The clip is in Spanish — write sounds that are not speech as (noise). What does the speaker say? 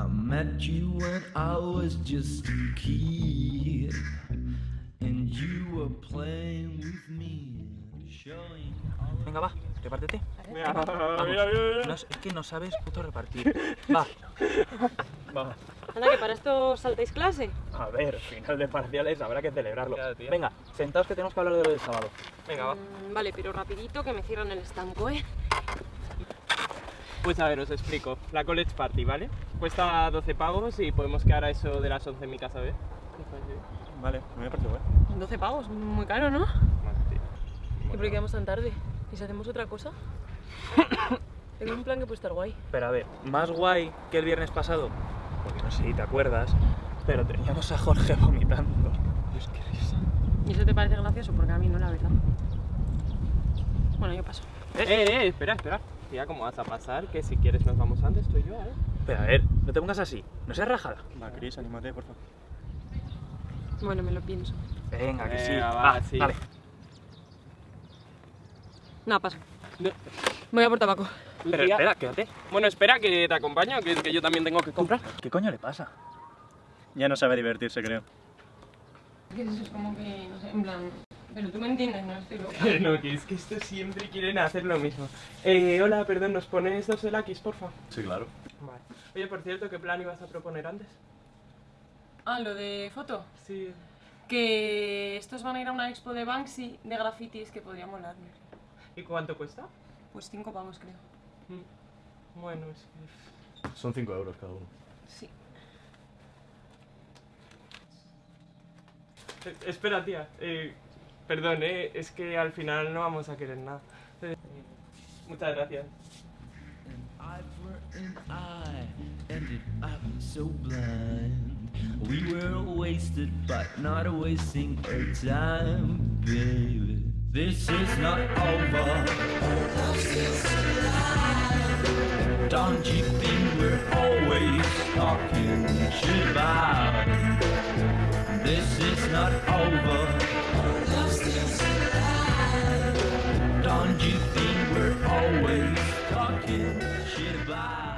I met you when I was just a kid, and you were playing with me, showing Venga, va, repártete. Mira, Vamos. mira, mira. No, es es que no sabes puto repartir. Va. Va. Anda, que para esto saltáis clase. A ver, final de parciales habrá que celebrarlo. Venga, sentaos que tenemos que hablar de lo del sábado. Venga, va. Mm, vale, pero rapidito que me cierran el estanco, ¿eh? Pues a ver, os explico. La college party, ¿vale? Cuesta 12 pavos y podemos quedar a eso de las 11 en mi casa, ¿ves? Vale, me parece bueno. 12 pavos, muy caro, ¿no? Vale, tío. ¿Y por qué quedamos tan tarde? ¿Y si hacemos otra cosa? (coughs) Tengo un plan que puede estar guay. Pero a ver, más guay que el viernes pasado, porque no sé si te acuerdas, pero teníamos a Jorge vomitando. Dios, qué risa. ¿Y eso te parece gracioso? Porque a mí no, la verdad. Bueno, yo paso. Eh, eh, espera, espera. Tía, ¿cómo vas a pasar? Que si quieres nos vamos antes, tú y yo, ¿eh? Pero a ver, no te pongas así, no seas rajada. Va, Cris, anímate, por favor. Bueno, me lo pienso. Venga, que sí. Venga, va, Va, sí. Nada, paso. No. Voy a por tabaco. Pero Tía, espera, quédate. Bueno, espera, que te acompaño, que, que yo también tengo que comprar. ¿Qué coño le pasa? Ya no sabe divertirse, creo. Que eso es como que, no sé, en plan... Pero tú me entiendes, no estoy loca. (laughs) No, que es que estos siempre quieren hacer lo mismo. Eh, hola, perdón, ¿nos pones dos elakis, porfa? Sí, claro. Vale. Oye, por cierto, ¿qué plan ibas a proponer antes? Ah, lo de foto. Sí. Que estos van a ir a una expo de Banksy de grafitis que podría molar. ¿Y cuánto cuesta? Pues cinco pavos, creo. Mm. Bueno, es que... Son 5 euros cada uno. Sí. Eh, espera, tía. Eh, perdón, eh, es que al final no vamos a querer nada. Muchas gracias. This is not over. Don't you think we're always talking Don't you think we're always talking shit about